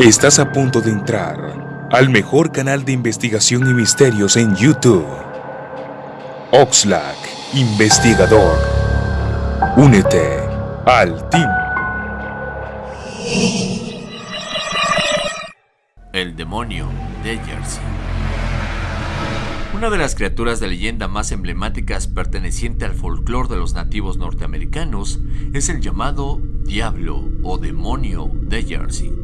Estás a punto de entrar al mejor canal de investigación y misterios en YouTube. Oxlack, investigador. Únete al team. El demonio de Jersey. Una de las criaturas de leyenda más emblemáticas perteneciente al folclore de los nativos norteamericanos es el llamado Diablo o Demonio de Jersey.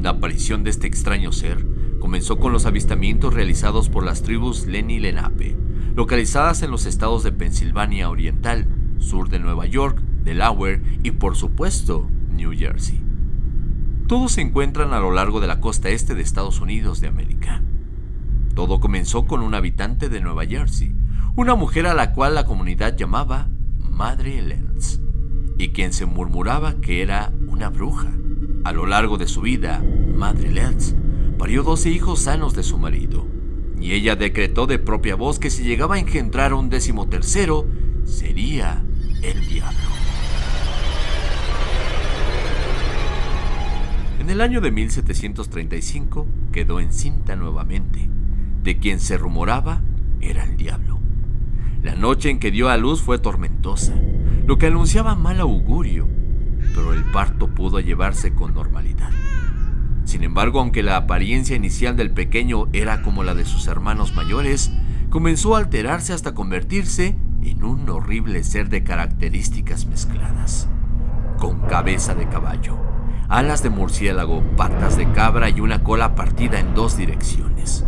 La aparición de este extraño ser comenzó con los avistamientos realizados por las tribus Lenni Lenape, localizadas en los estados de Pensilvania Oriental, sur de Nueva York, Delaware y por supuesto New Jersey. Todos se encuentran a lo largo de la costa este de Estados Unidos de América. Todo comenzó con un habitante de Nueva Jersey, una mujer a la cual la comunidad llamaba Madre Lenz, y quien se murmuraba que era una bruja. A lo largo de su vida, Madre Letts parió 12 hijos sanos de su marido, y ella decretó de propia voz que si llegaba a engendrar un décimo tercero, sería el diablo. En el año de 1735 quedó encinta nuevamente, de quien se rumoraba era el diablo. La noche en que dio a luz fue tormentosa, lo que anunciaba mal augurio, pero el parto pudo llevarse con normalidad. Sin embargo, aunque la apariencia inicial del pequeño era como la de sus hermanos mayores, comenzó a alterarse hasta convertirse en un horrible ser de características mezcladas. Con cabeza de caballo, alas de murciélago, patas de cabra y una cola partida en dos direcciones.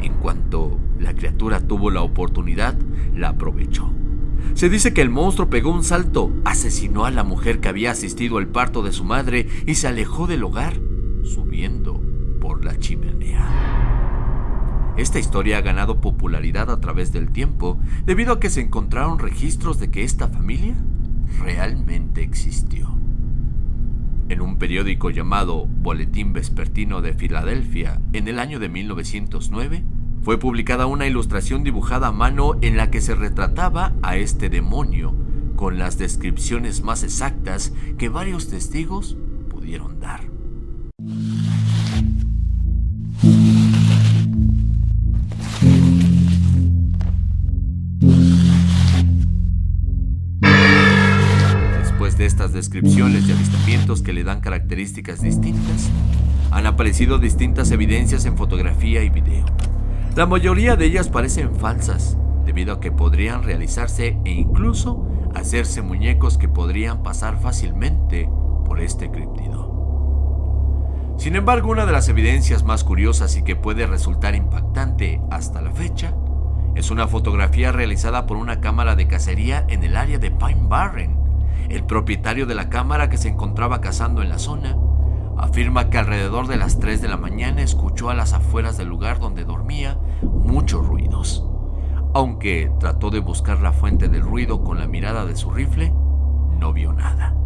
En cuanto la criatura tuvo la oportunidad, la aprovechó. Se dice que el monstruo pegó un salto, asesinó a la mujer que había asistido al parto de su madre y se alejó del hogar, subiendo por la chimenea. Esta historia ha ganado popularidad a través del tiempo debido a que se encontraron registros de que esta familia realmente existió. En un periódico llamado Boletín Vespertino de Filadelfia en el año de 1909, fue publicada una ilustración dibujada a mano en la que se retrataba a este demonio con las descripciones más exactas que varios testigos pudieron dar. Después de estas descripciones de avistamientos que le dan características distintas, han aparecido distintas evidencias en fotografía y video. La mayoría de ellas parecen falsas, debido a que podrían realizarse e incluso hacerse muñecos que podrían pasar fácilmente por este críptido. Sin embargo, una de las evidencias más curiosas y que puede resultar impactante hasta la fecha es una fotografía realizada por una cámara de cacería en el área de Pine Barren. El propietario de la cámara que se encontraba cazando en la zona afirma que alrededor de las 3 de la mañana escuchó a las afueras del lugar donde dormía muchos ruidos. Aunque trató de buscar la fuente del ruido con la mirada de su rifle, no vio nada.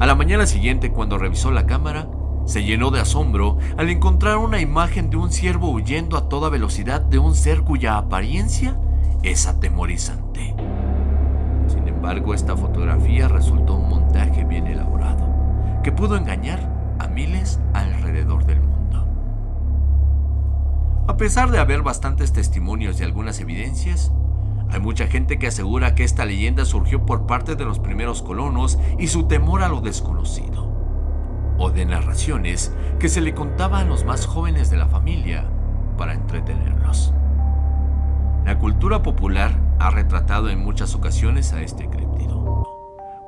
A la mañana siguiente, cuando revisó la cámara, se llenó de asombro al encontrar una imagen de un ciervo huyendo a toda velocidad de un ser cuya apariencia es atemorizante. Sin embargo, esta fotografía resultó un montaje bien elaborado, que pudo engañar a miles alrededor del mundo. A pesar de haber bastantes testimonios y algunas evidencias, hay mucha gente que asegura que esta leyenda surgió por parte de los primeros colonos y su temor a lo desconocido, o de narraciones que se le contaba a los más jóvenes de la familia para entretenerlos. La cultura popular ha retratado en muchas ocasiones a este críptido.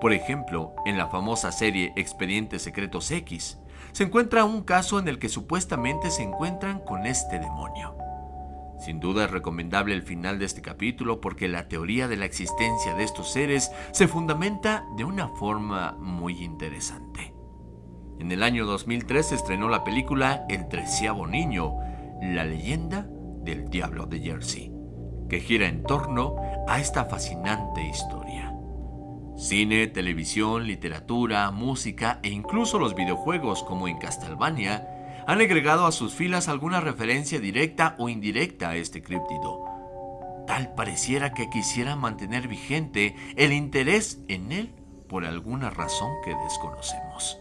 Por ejemplo, en la famosa serie Expedientes Secretos X, se encuentra un caso en el que supuestamente se encuentran con este demonio. Sin duda es recomendable el final de este capítulo porque la teoría de la existencia de estos seres se fundamenta de una forma muy interesante. En el año 2003 se estrenó la película El treceavo niño, la leyenda del diablo de Jersey, que gira en torno a esta fascinante historia. Cine, televisión, literatura, música e incluso los videojuegos como en Castlevania han agregado a sus filas alguna referencia directa o indirecta a este críptido. Tal pareciera que quisiera mantener vigente el interés en él por alguna razón que desconocemos.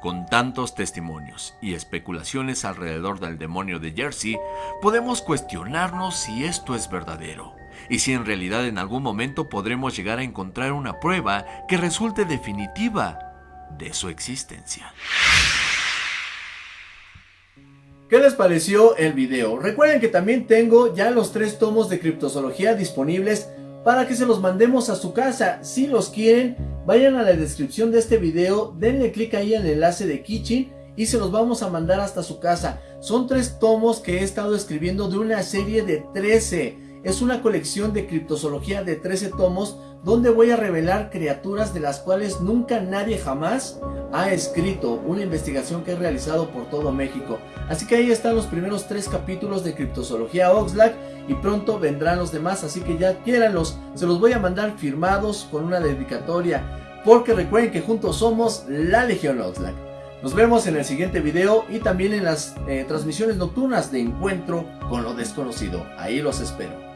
Con tantos testimonios y especulaciones alrededor del demonio de Jersey, podemos cuestionarnos si esto es verdadero y si en realidad en algún momento podremos llegar a encontrar una prueba que resulte definitiva de su existencia. ¿Qué les pareció el video? Recuerden que también tengo ya los tres tomos de criptozoología disponibles para que se los mandemos a su casa. Si los quieren, vayan a la descripción de este video, denle clic ahí el enlace de Kitchen y se los vamos a mandar hasta su casa. Son tres tomos que he estado escribiendo de una serie de 13 es una colección de criptozoología de 13 tomos donde voy a revelar criaturas de las cuales nunca nadie jamás ha escrito una investigación que he realizado por todo México. Así que ahí están los primeros tres capítulos de criptozoología Oxlack y pronto vendrán los demás, así que ya quiéranlos, se los voy a mandar firmados con una dedicatoria, porque recuerden que juntos somos la Legión Oxlack. Nos vemos en el siguiente video y también en las eh, transmisiones nocturnas de Encuentro con lo Desconocido. Ahí los espero.